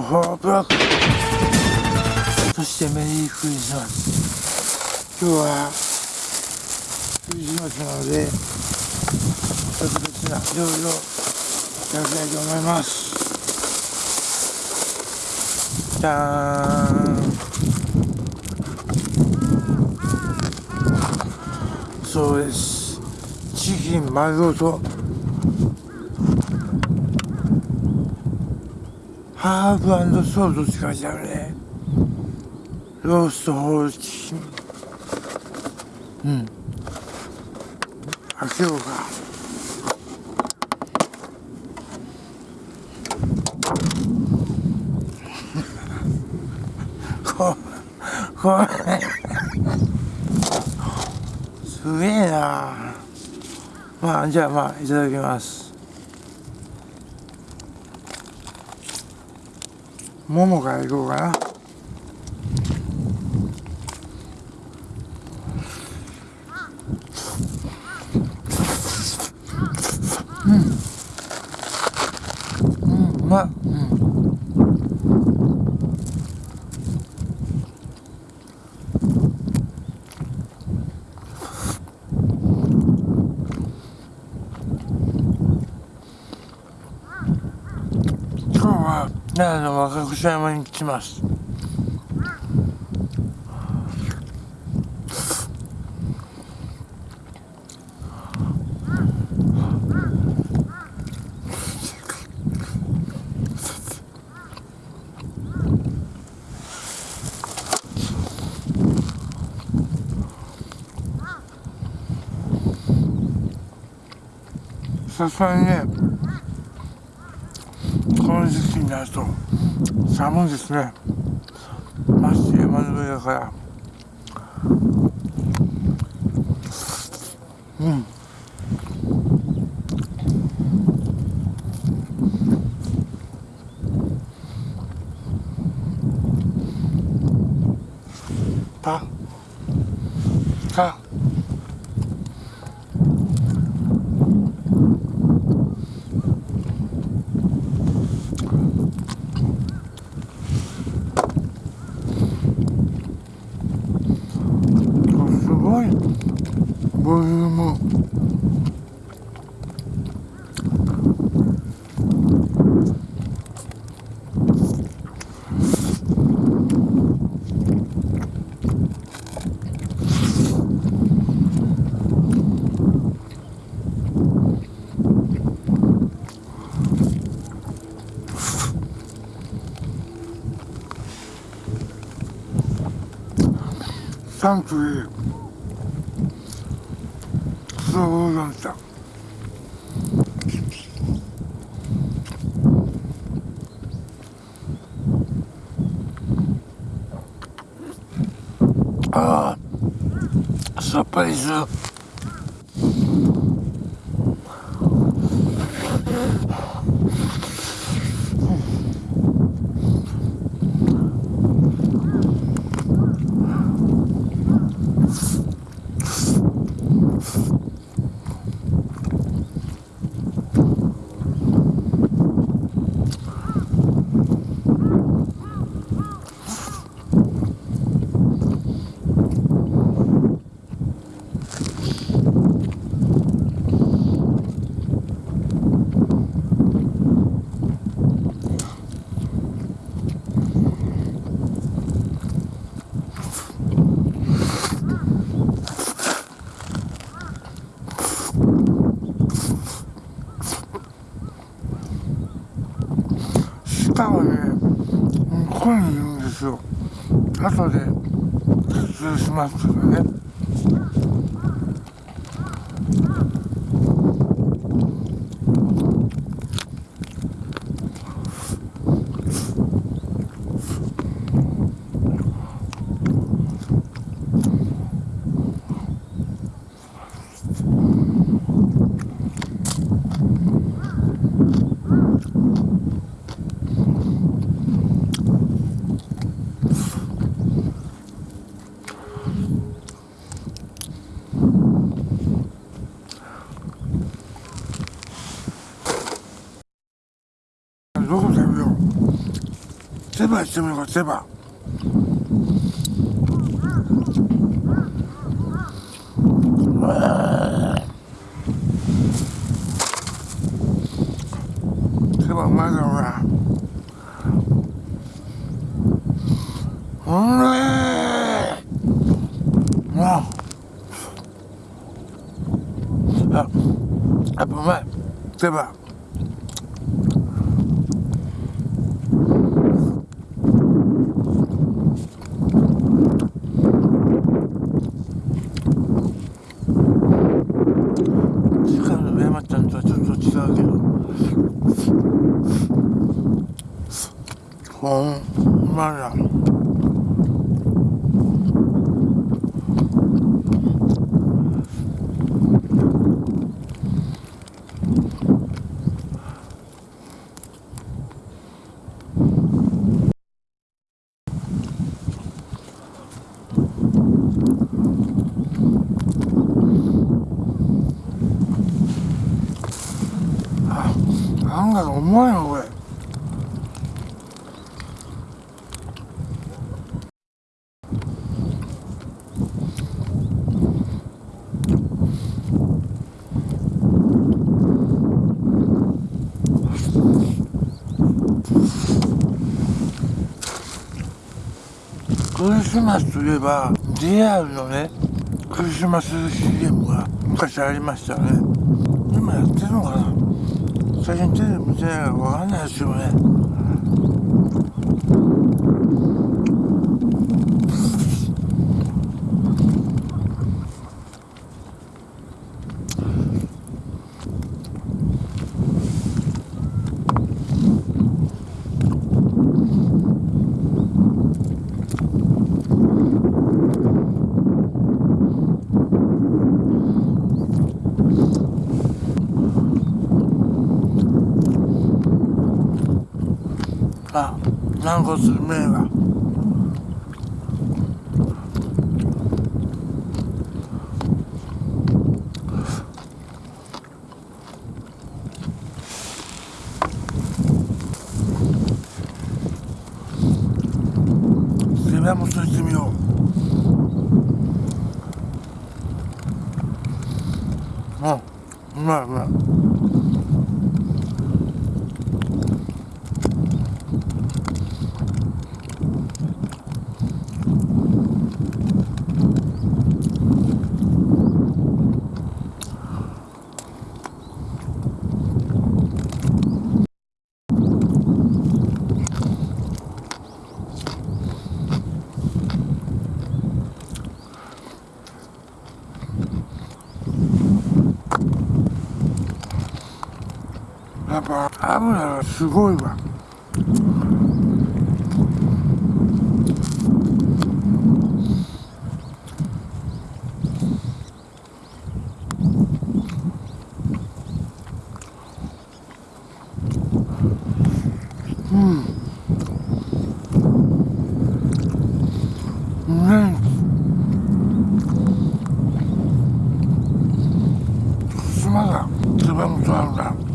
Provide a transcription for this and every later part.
ほうほうブロック。そしてメリークリスマス。今日はクリスマスなので特別な料理を食べたいと思います。じゃーん。そうです。チキン丸ごと。ハーブソースって書いてあるね。ローストホールチキン。うん。開けようか。ここれ。すげえな。まあじゃあまあいただきます。ももがいこうかなうんうんうまっうん今日は奈良の若草山に来ます。さすがにねこの時期になると寒いですね。まして山の上だから。うんパパすごいボリュームサントリセバしてみようかセバセバうまいだろうなうんねーああやっぱうまいセバ次回の上山ちゃんとはちょっと違うけどほんまやなんかうまいなこれ。クリスマスといえば JR のねクリスマス CM が昔ありましたね。最近テレビ見てないから分かんないですよねあ軟骨麺はセバもそしてみよううんうまいうまいやっぱ油がすごいわうんうんすまだつばもとあるな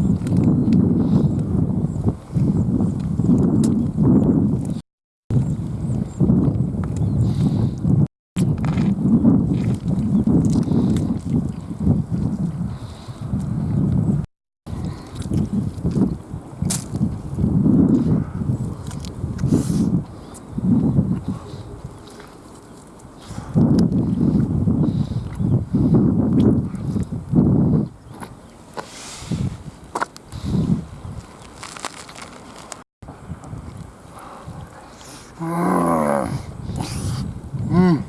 うん。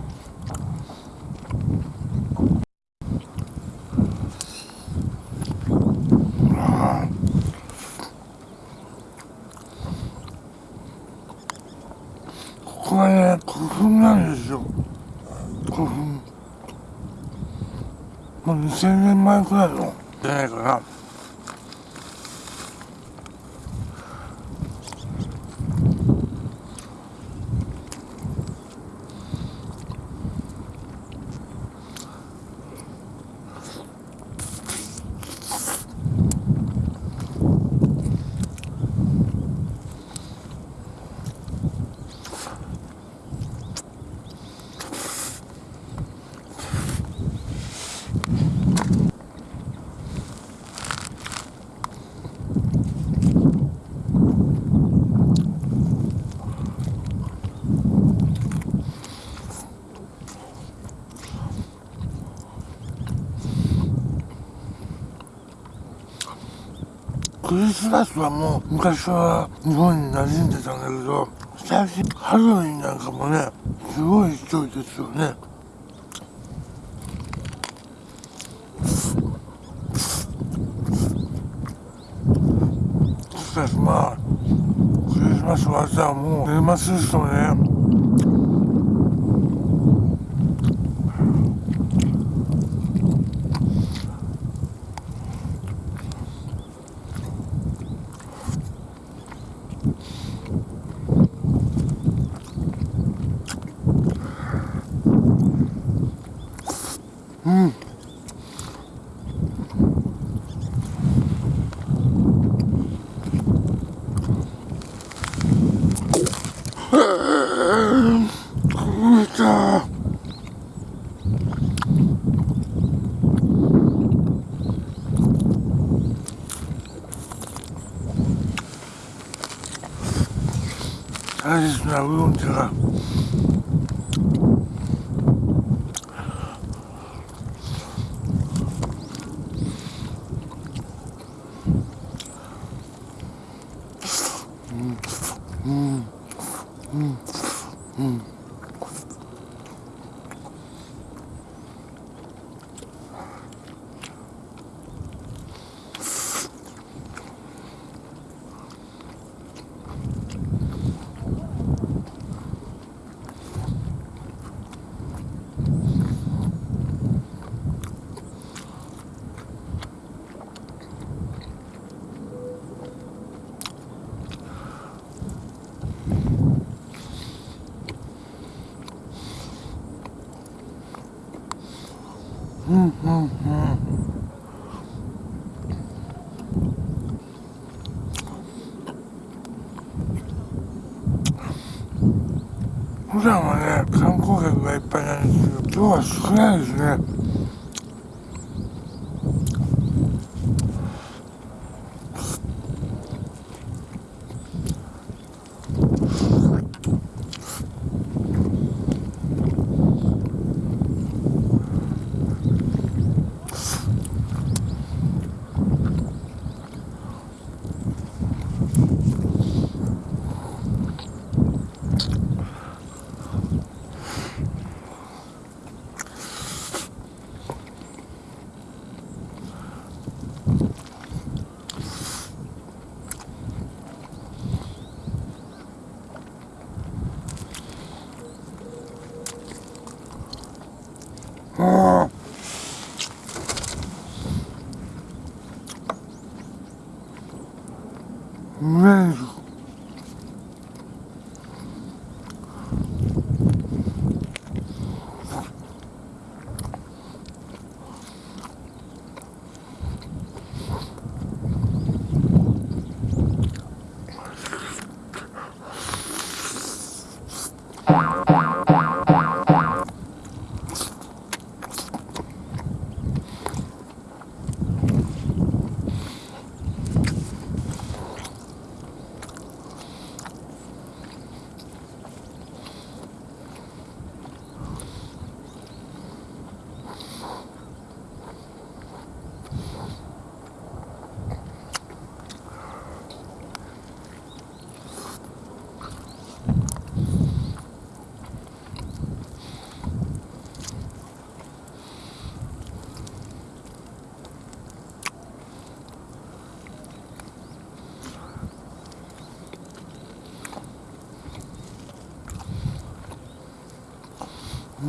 ここはね古墳なんですよ。古墳もう2000年前くらいのじゃないかな。クリスマスはもう昔は日本に馴染んでたんだけど最近ハロウィンなんかもねすごい勢いですよね。しかしまあクリスマス終わったらもう年末ですとね。大切なう普段はね観光客がいっぱいなんですけど今日は少ないですね。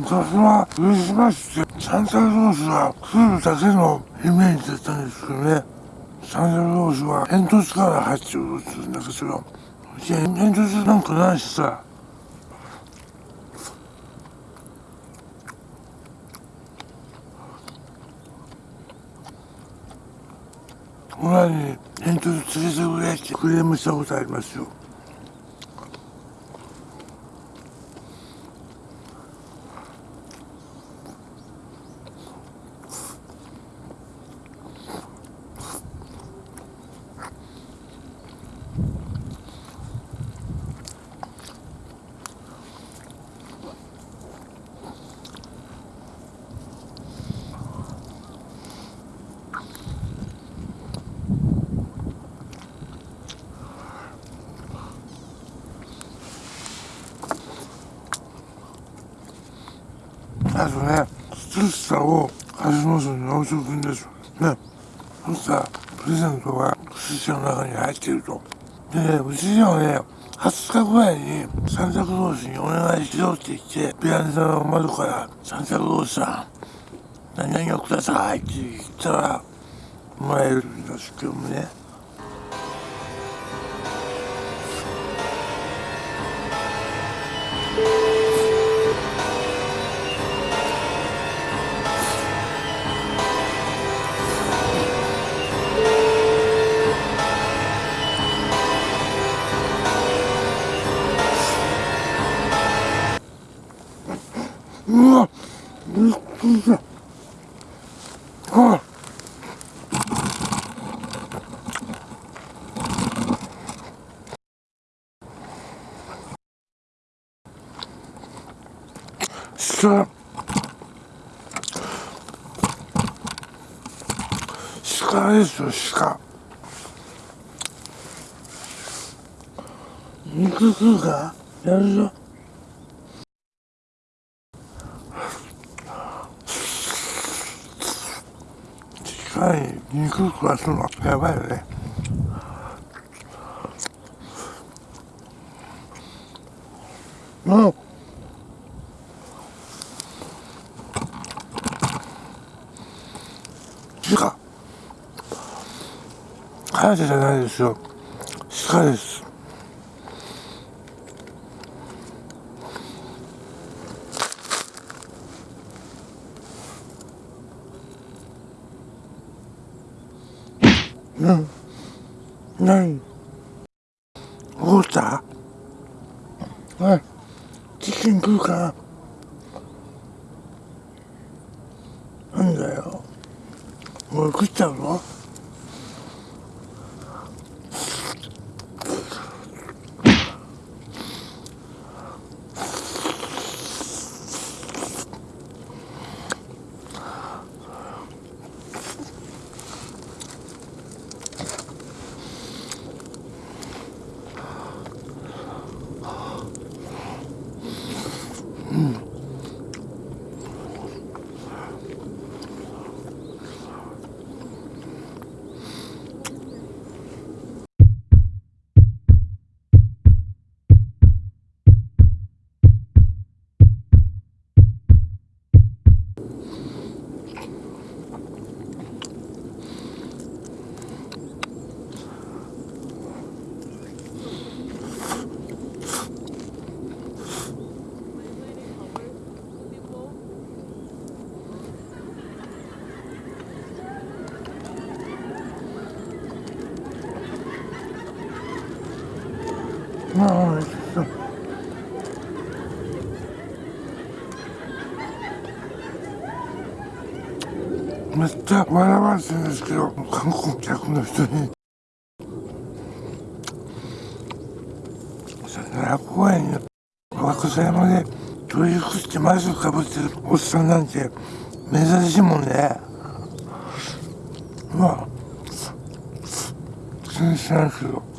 昔はクリスマスってサンタクロースが来るだけのイメージだったんですけどね。サンタクロースは煙突から入ってくるって言うんだけどいや煙突なんかないしさ。親に煙突連れてくれってクレームしたことありますよ。が水車の中に入っていると。でうちにはね20日ぐらいにサンタクロースにお願いしようって言ってベランダの窓からサンタクロースさん何々をくださいって言ったらもらえるんですけどもね。う肉食うか？やるぞ鹿に肉食わすのやばいよね。うん。鹿隼人じゃないですよ。鹿です。笑わせるんですけど観光客の人に。奈良公園に若狭山で教育してマスクかぶってるおっさんなんて珍しいもんね。うわ全然知らんけど。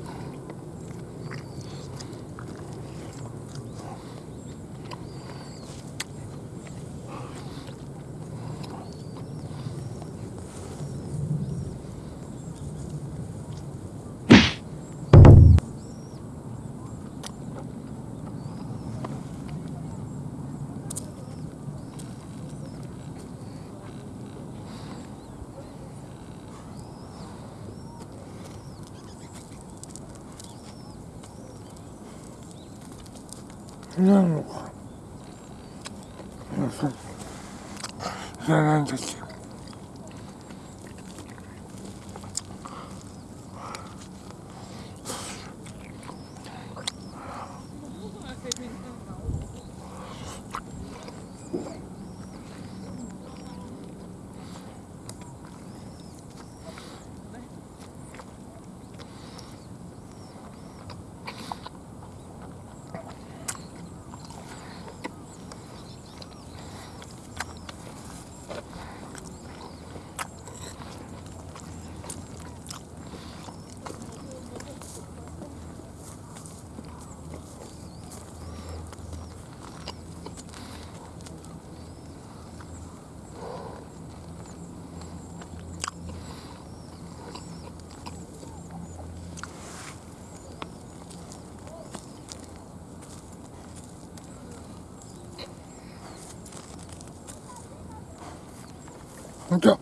また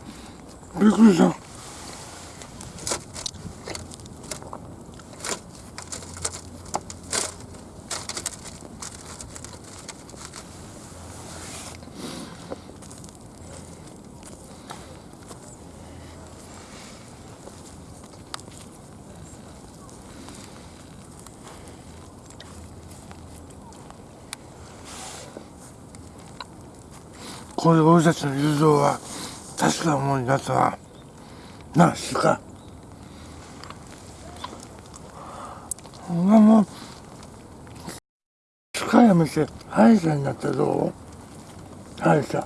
びっくりした。こういう俺たちの友情は確か思い出すわななあ鹿もう鹿やめて歯医者になったらどう？歯医者。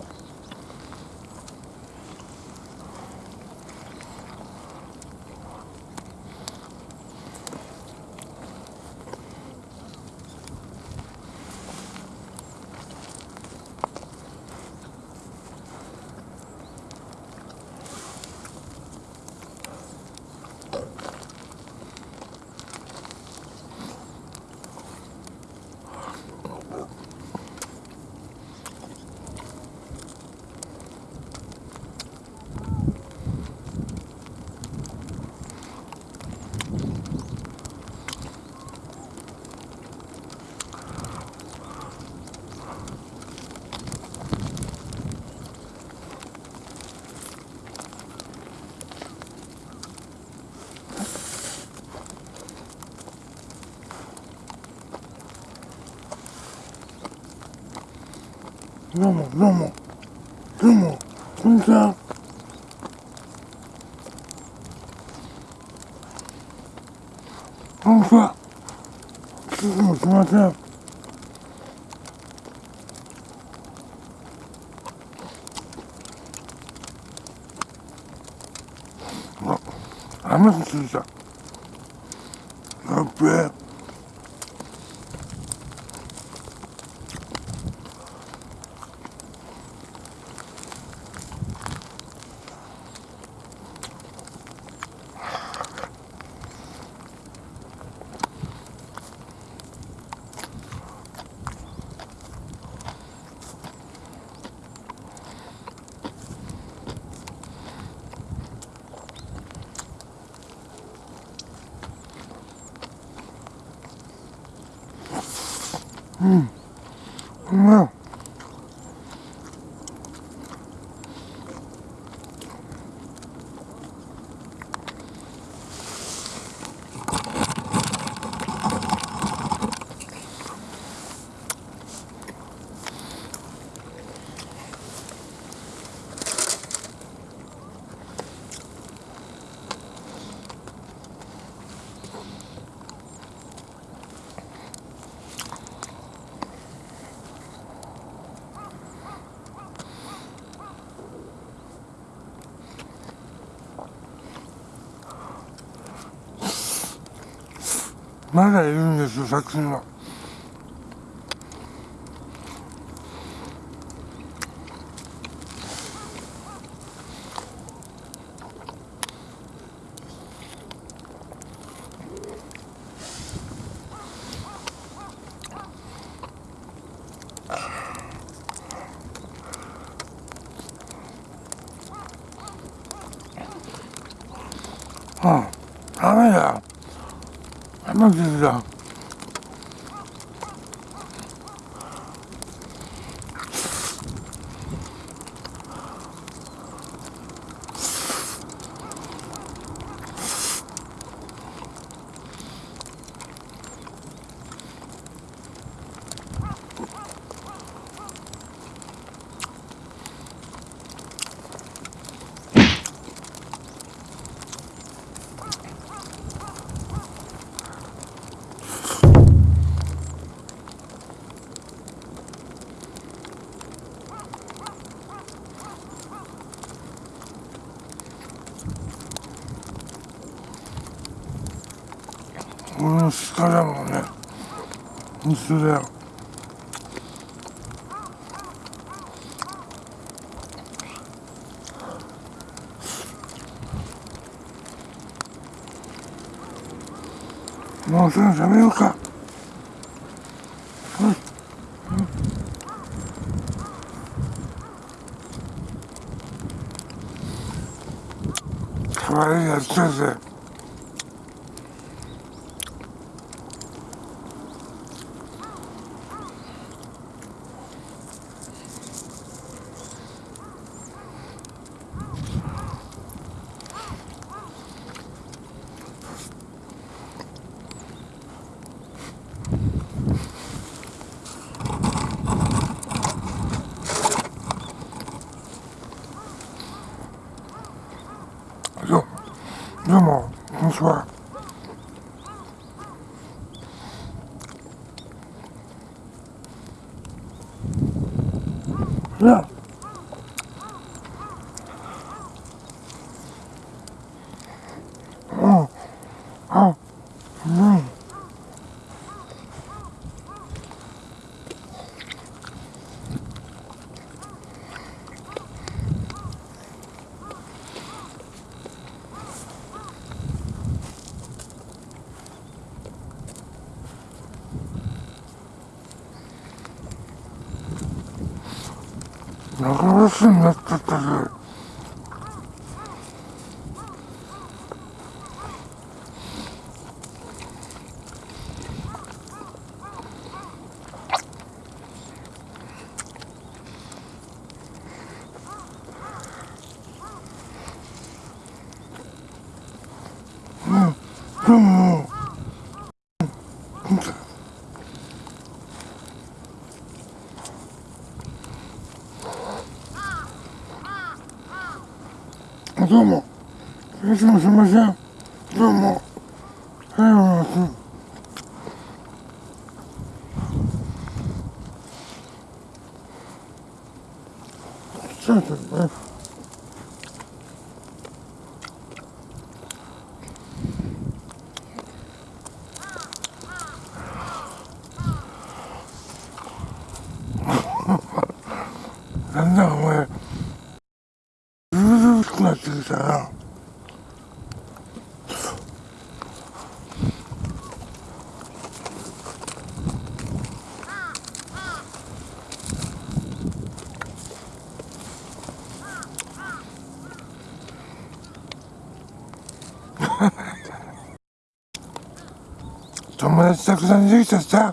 どうもどうも。どうもこんにちは。こんにちは。いつもすみません。あ、雨がついた。Mm. まだいるんですよ作品は。ああ、ダメだ。マジだ。俺の鹿だもんね本当だよもうすぐ食べようかうんなうんあうん長押しになっちゃったぜ、どうも。いつもすみません。どうも。はい、お願いします。そうですね。なんだお前。ずうずうしくなってきたな。友達たくさんできたさ、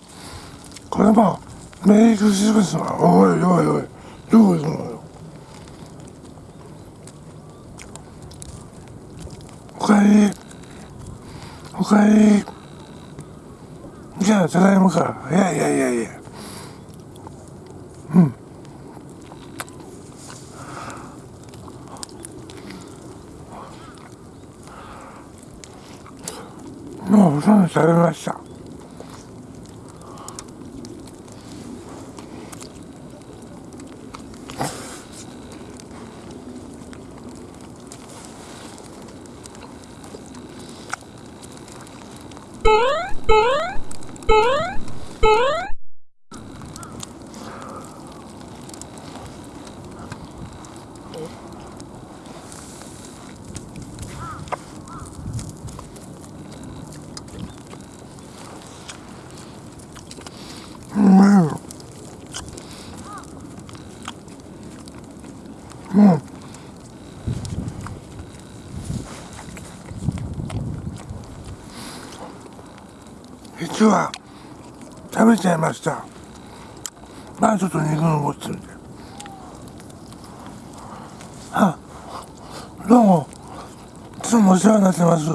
これもメリークリスマスは、おいおいおい、どこ行くのよ。おかえり。おかえり。じゃあ、ただいまか。いやいやいやいや。うん。もうほとんど食べました。うまいよ。もう。実は食べちゃいました。まあちょっと肉残ってるんであどうも。いつもお世話になってます。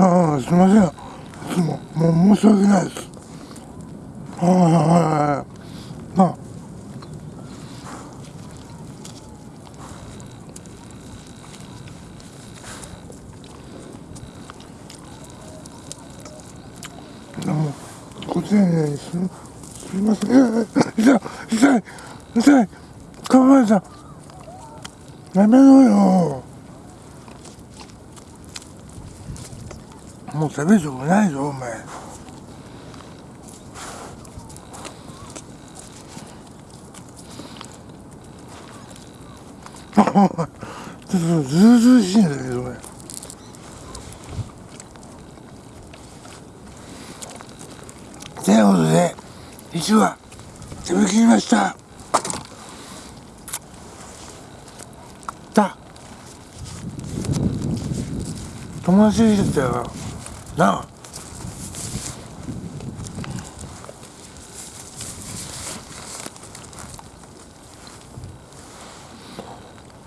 ああすいません。いつももう申し訳ないです。はいはいはいはい。ご丁寧にすすいません痛い痛い痛いかまえさんやめろよもう食べるとこないぞお前ち。ょっとずうずうしいんだけどねということで1話食べきりました。だ友達できたよなあ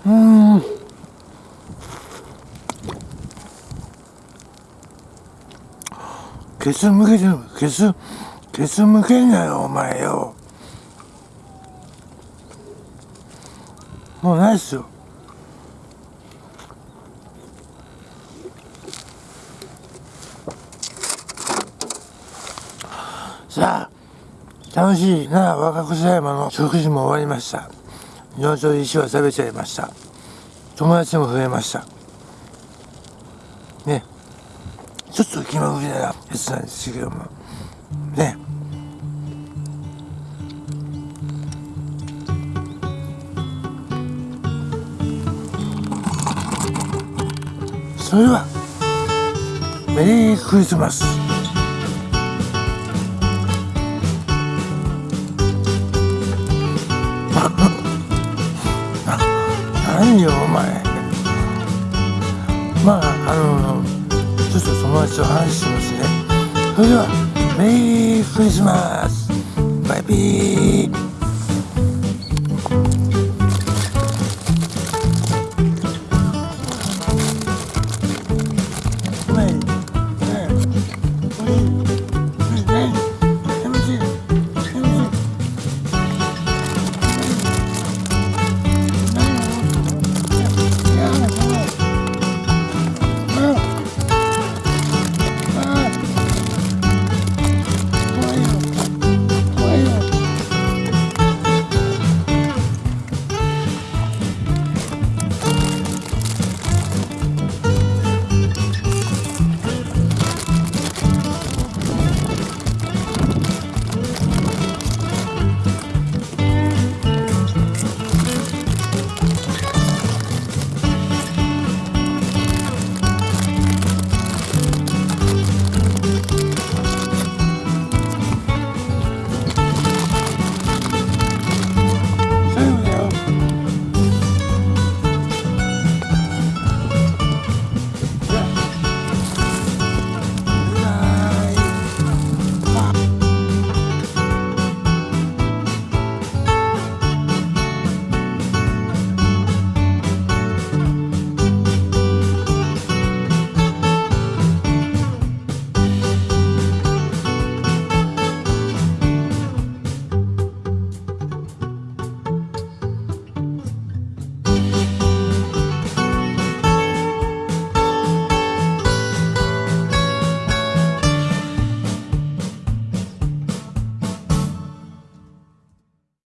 うん。ケツ向けてるケツケツ向けんなよお前よ。もうないっすよ。さあ楽しいな若草山の食事も終わりました。明朝石は食べちゃいました。友達も増えました。ね。ちょっと気まぐれなやつなんですけども。それではメリークリスマス。何よお前。まああのちょっと友達と話してますね。それではメリークリスマス。バイビー。